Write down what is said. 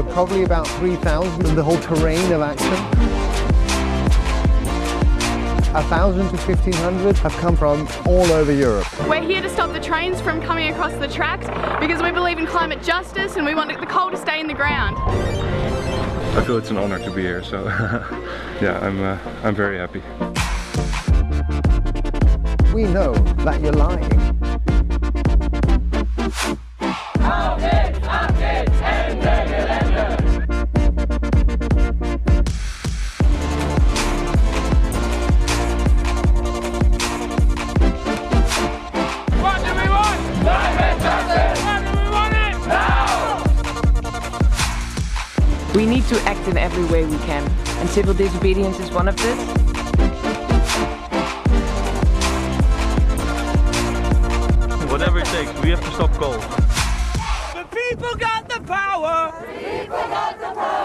probably about 3,000 in the whole terrain of action. 1,000 to 1,500 have come from all over Europe. We're here to stop the trains from coming across the tracks because we believe in climate justice and we want the coal to stay in the ground. I feel it's an honor to be here, so yeah, I'm, uh, I'm very happy. We know that you're lying. We need to act in every way we can, and civil disobedience is one of this. Whatever it takes, we have to stop coal. The people got the power! The people got the power!